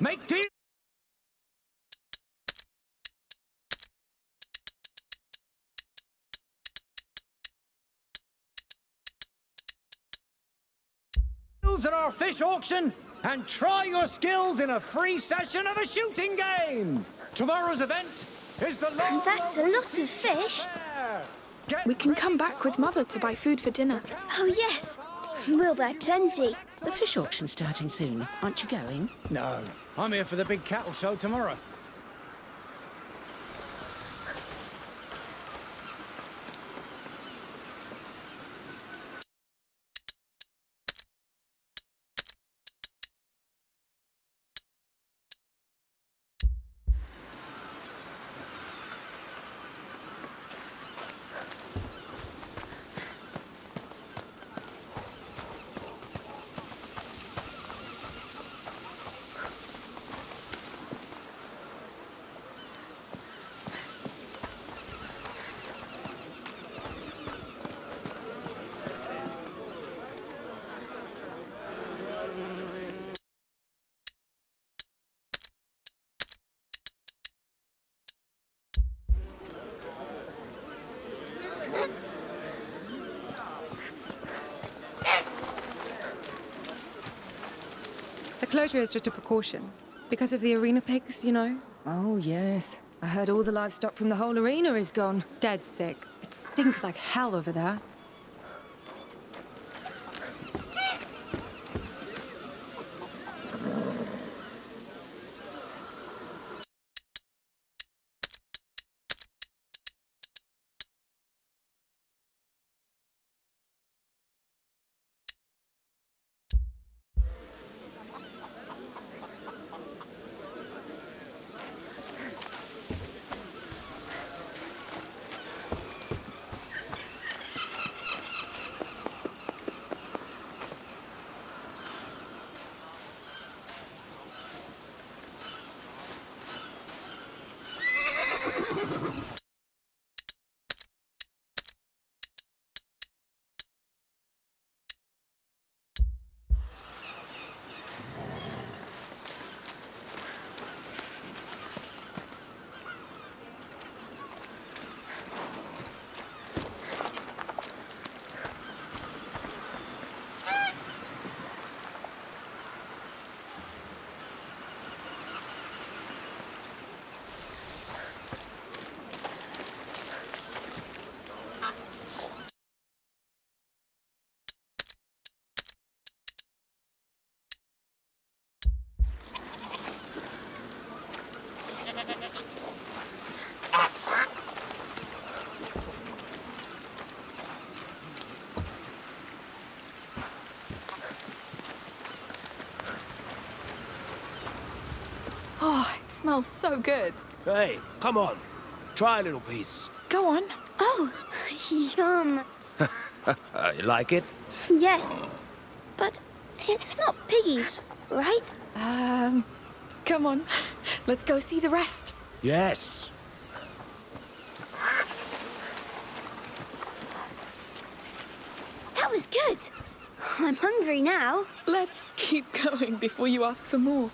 Make deal. Deals at our fish auction and try your skills in a free session of a shooting game. Tomorrow's event is the long That's a lot of fish. We can come back with Mother to buy food for dinner. Oh, yes. We'll buy plenty. The fish auction's starting soon. Aren't you going? No, I'm here for the big cattle show tomorrow. The closure is just a precaution. Because of the arena pigs, you know? Oh, yes. I heard all the livestock from the whole arena is gone. Dead sick. It stinks like hell over there. Oh, it smells so good. Hey, come on. Try a little piece. Go on. Oh, yum. You like it? Yes. But it's not piggies, right? Um, come on. Let's go see the rest. Yes. That was good. I'm hungry now. Let's keep going before you ask for more.